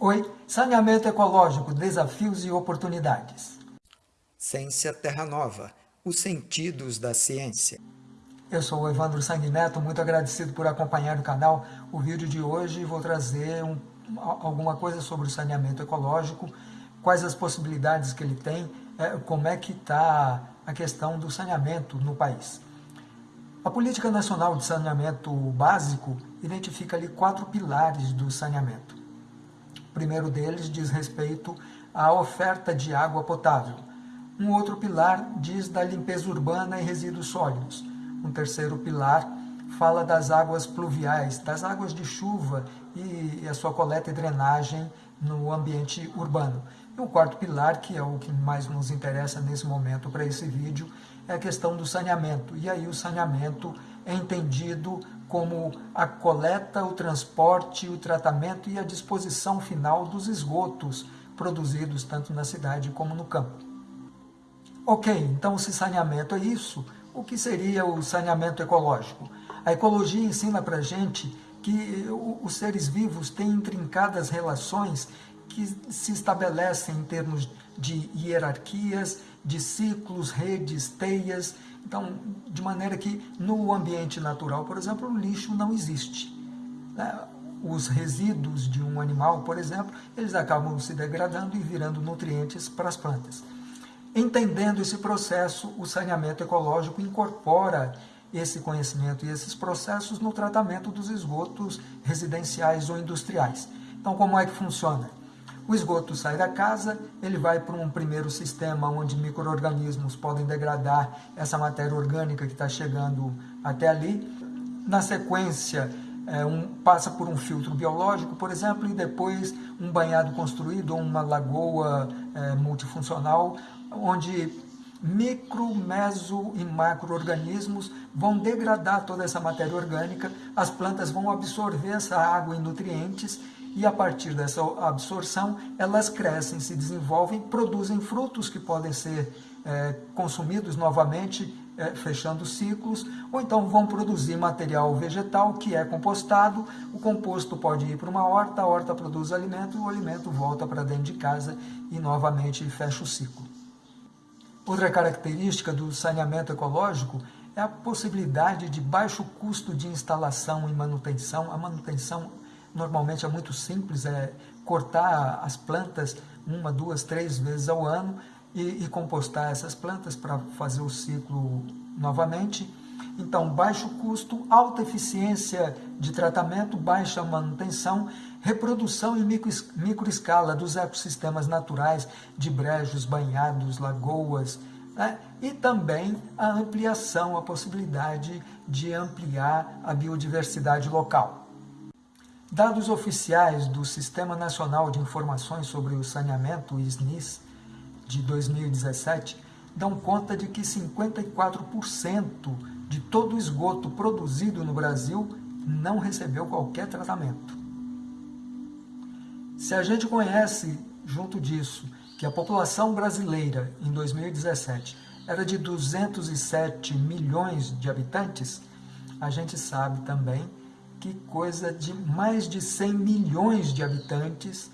Oi, saneamento ecológico, desafios e oportunidades. Ciência Terra Nova, os sentidos da ciência. Eu sou o Evandro Sanguineto, muito agradecido por acompanhar o canal. O vídeo de hoje vou trazer um, alguma coisa sobre o saneamento ecológico, quais as possibilidades que ele tem, é, como é que está a questão do saneamento no país. A Política Nacional de Saneamento Básico identifica ali quatro pilares do saneamento. Primeiro deles diz respeito à oferta de água potável. Um outro pilar diz da limpeza urbana e resíduos sólidos. Um terceiro pilar fala das águas pluviais, das águas de chuva e a sua coleta e drenagem no ambiente urbano. E o quarto pilar, que é o que mais nos interessa nesse momento para esse vídeo, é a questão do saneamento. E aí o saneamento é entendido como a coleta, o transporte, o tratamento e a disposição final dos esgotos produzidos tanto na cidade como no campo. Ok, então se saneamento é isso, o que seria o saneamento ecológico? A ecologia ensina para gente que os seres vivos têm intrincadas relações que se estabelecem em termos de hierarquias, de ciclos, redes, teias. Então, de maneira que no ambiente natural, por exemplo, o lixo não existe. Né? Os resíduos de um animal, por exemplo, eles acabam se degradando e virando nutrientes para as plantas. Entendendo esse processo, o saneamento ecológico incorpora esse conhecimento e esses processos no tratamento dos esgotos residenciais ou industriais. Então, como é que funciona? O esgoto sai da casa, ele vai para um primeiro sistema onde micro-organismos podem degradar essa matéria orgânica que está chegando até ali. Na sequência, é, um, passa por um filtro biológico, por exemplo, e depois um banhado construído ou uma lagoa é, multifuncional, onde micro, meso e macro-organismos vão degradar toda essa matéria orgânica, as plantas vão absorver essa água e nutrientes e a partir dessa absorção elas crescem, se desenvolvem, produzem frutos que podem ser é, consumidos novamente, é, fechando ciclos, ou então vão produzir material vegetal que é compostado, o composto pode ir para uma horta, a horta produz alimento, o alimento volta para dentro de casa e novamente fecha o ciclo. Outra característica do saneamento ecológico é a possibilidade de baixo custo de instalação e manutenção. A manutenção normalmente é muito simples, é cortar as plantas uma, duas, três vezes ao ano e, e compostar essas plantas para fazer o ciclo novamente. Então, baixo custo, alta eficiência de tratamento, baixa manutenção, reprodução em micro, microescala dos ecossistemas naturais de brejos, banhados, lagoas, né? e também a ampliação, a possibilidade de ampliar a biodiversidade local. Dados oficiais do Sistema Nacional de Informações sobre o Saneamento, o SNIS, de 2017, dão conta de que 54% de todo o esgoto produzido no Brasil não recebeu qualquer tratamento. Se a gente conhece, junto disso, que a população brasileira, em 2017, era de 207 milhões de habitantes, a gente sabe também que coisa de mais de 100 milhões de habitantes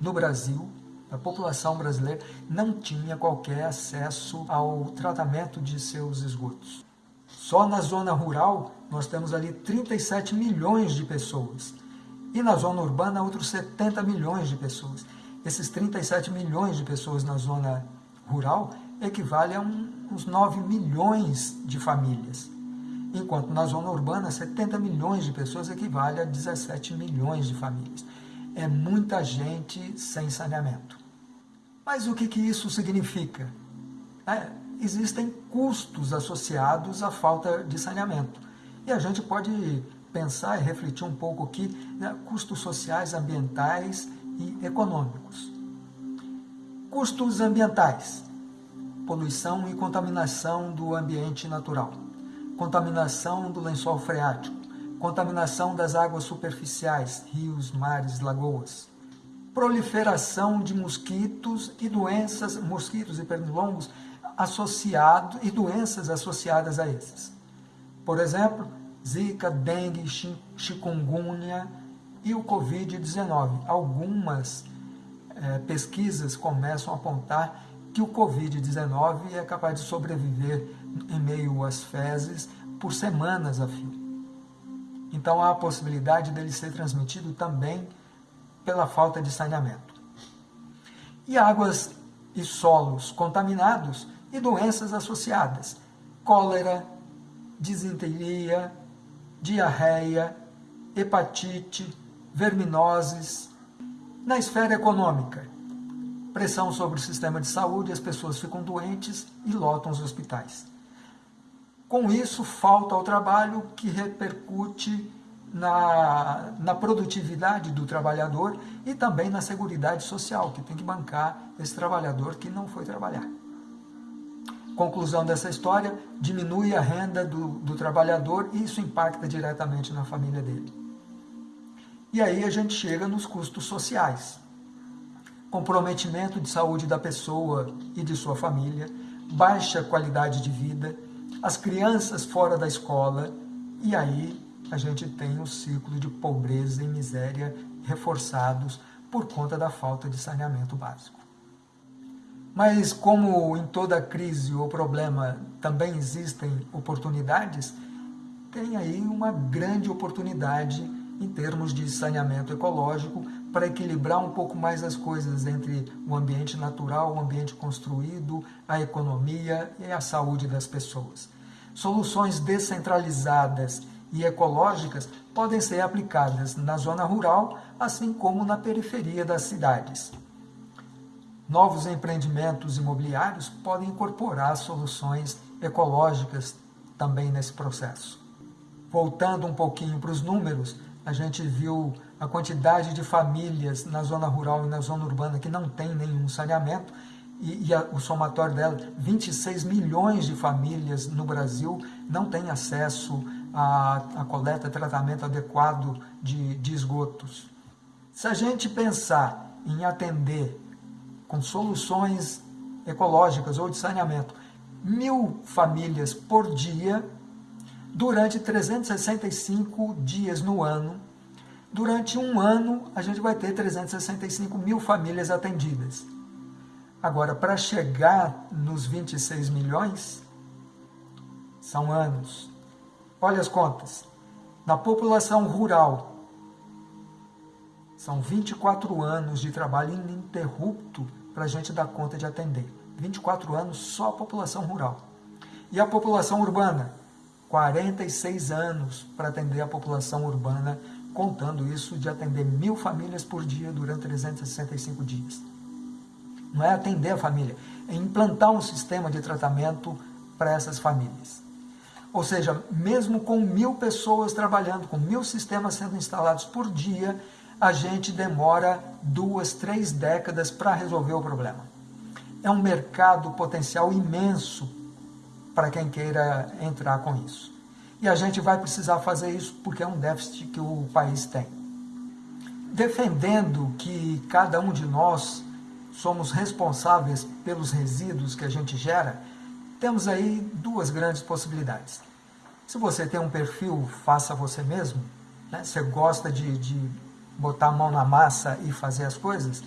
no Brasil, a população brasileira não tinha qualquer acesso ao tratamento de seus esgotos. Só na zona rural nós temos ali 37 milhões de pessoas e na zona urbana outros 70 milhões de pessoas. Esses 37 milhões de pessoas na zona rural equivale a um, uns 9 milhões de famílias enquanto na zona urbana 70 milhões de pessoas equivale a 17 milhões de famílias. É muita gente sem saneamento. Mas o que, que isso significa? É, existem custos associados à falta de saneamento. E a gente pode pensar e refletir um pouco aqui né, custos sociais, ambientais e econômicos. Custos ambientais, poluição e contaminação do ambiente natural contaminação do lençol freático, contaminação das águas superficiais, rios, mares, lagoas, proliferação de mosquitos e doenças, mosquitos e pernilongos associados e doenças associadas a esses. Por exemplo, zika, dengue, chikungunya, e o Covid-19. Algumas é, pesquisas começam a apontar que o Covid-19 é capaz de sobreviver em meio às fezes por semanas a fio. Então há a possibilidade dele ser transmitido também pela falta de saneamento. E águas e solos contaminados e doenças associadas, cólera, disenteria, diarreia, hepatite, verminoses. Na esfera econômica, pressão sobre o sistema de saúde, as pessoas ficam doentes e lotam os hospitais. Com isso, falta ao trabalho que repercute na, na produtividade do trabalhador e também na segurança social, que tem que bancar esse trabalhador que não foi trabalhar. Conclusão dessa história, diminui a renda do, do trabalhador e isso impacta diretamente na família dele. E aí a gente chega nos custos sociais. Comprometimento de saúde da pessoa e de sua família, baixa qualidade de vida, as crianças fora da escola, e aí a gente tem o ciclo de pobreza e miséria reforçados por conta da falta de saneamento básico. Mas como em toda crise ou problema também existem oportunidades, tem aí uma grande oportunidade em termos de saneamento ecológico para equilibrar um pouco mais as coisas entre o ambiente natural, o ambiente construído, a economia e a saúde das pessoas. Soluções descentralizadas e ecológicas podem ser aplicadas na zona rural, assim como na periferia das cidades. Novos empreendimentos imobiliários podem incorporar soluções ecológicas também nesse processo. Voltando um pouquinho para os números, a gente viu a quantidade de famílias na zona rural e na zona urbana que não tem nenhum saneamento, e, e a, o somatório dela, 26 milhões de famílias no Brasil não têm acesso a, a coleta tratamento adequado de, de esgotos. Se a gente pensar em atender com soluções ecológicas ou de saneamento mil famílias por dia, durante 365 dias no ano, durante um ano a gente vai ter 365 mil famílias atendidas. Agora, para chegar nos 26 milhões, são anos. Olha as contas. Na população rural, são 24 anos de trabalho ininterrupto para a gente dar conta de atender. 24 anos só a população rural. E a população urbana? 46 anos para atender a população urbana, contando isso de atender mil famílias por dia durante 365 dias. Não é atender a família, é implantar um sistema de tratamento para essas famílias. Ou seja, mesmo com mil pessoas trabalhando, com mil sistemas sendo instalados por dia, a gente demora duas, três décadas para resolver o problema. É um mercado potencial imenso para quem queira entrar com isso. E a gente vai precisar fazer isso porque é um déficit que o país tem. Defendendo que cada um de nós somos responsáveis pelos resíduos que a gente gera, temos aí duas grandes possibilidades. Se você tem um perfil faça você mesmo, né, você gosta de, de botar a mão na massa e fazer as coisas,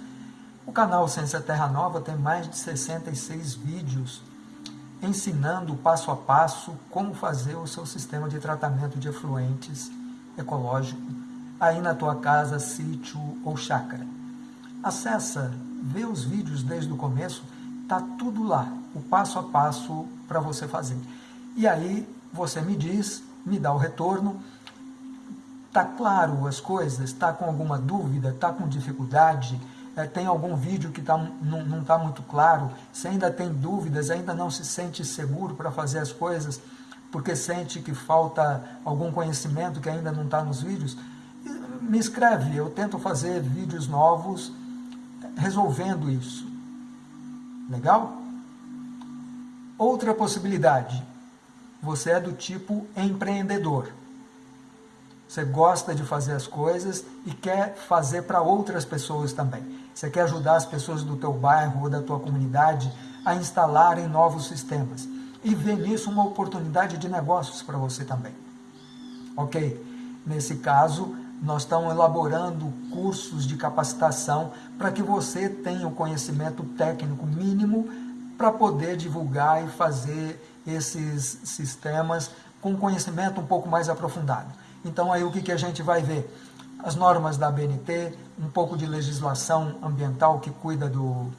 o canal Ciência Terra Nova tem mais de 66 vídeos ensinando passo a passo como fazer o seu sistema de tratamento de efluentes ecológico aí na tua casa, sítio ou chácara. Acessa, vê os vídeos desde o começo, tá tudo lá o passo a passo para você fazer. E aí você me diz, me dá o retorno, tá claro as coisas, tá com alguma dúvida, tá com dificuldade, é, tem algum vídeo que tá, não está muito claro, se ainda tem dúvidas, ainda não se sente seguro para fazer as coisas, porque sente que falta algum conhecimento que ainda não está nos vídeos, me escreve, eu tento fazer vídeos novos resolvendo isso. Legal? Outra possibilidade, você é do tipo empreendedor. Você gosta de fazer as coisas e quer fazer para outras pessoas também. Você quer ajudar as pessoas do teu bairro ou da tua comunidade a instalarem novos sistemas. E ver nisso uma oportunidade de negócios para você também. Ok? Nesse caso, nós estamos elaborando cursos de capacitação para que você tenha o conhecimento técnico mínimo para poder divulgar e fazer esses sistemas com conhecimento um pouco mais aprofundado. Então aí o que, que a gente vai ver? As normas da ABNT, um pouco de legislação ambiental que cuida do,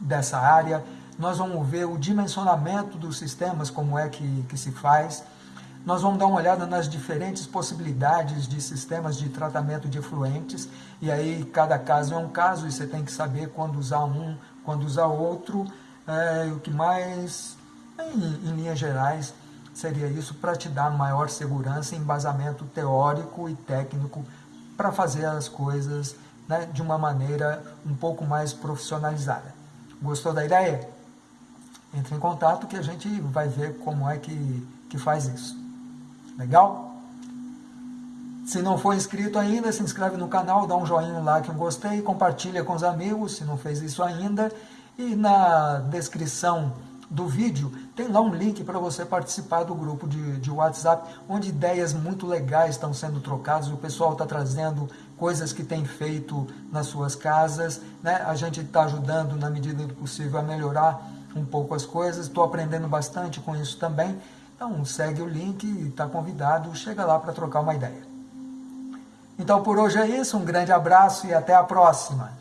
dessa área, nós vamos ver o dimensionamento dos sistemas, como é que, que se faz, nós vamos dar uma olhada nas diferentes possibilidades de sistemas de tratamento de efluentes, e aí cada caso é um caso, e você tem que saber quando usar um, quando usar outro, é, o que mais, em, em linhas gerais, seria isso para te dar maior segurança embasamento teórico e técnico para fazer as coisas né, de uma maneira um pouco mais profissionalizada. Gostou da ideia? Entre em contato que a gente vai ver como é que, que faz isso. Legal? Se não for inscrito ainda, se inscreve no canal, dá um joinha, um like, um gostei, compartilha com os amigos, se não fez isso ainda. E na descrição do vídeo tem lá um link para você participar do grupo de, de WhatsApp, onde ideias muito legais estão sendo trocadas, o pessoal está trazendo coisas que tem feito nas suas casas, né? a gente está ajudando na medida do possível a melhorar um pouco as coisas, estou aprendendo bastante com isso também, então segue o link, está convidado, chega lá para trocar uma ideia. Então por hoje é isso, um grande abraço e até a próxima.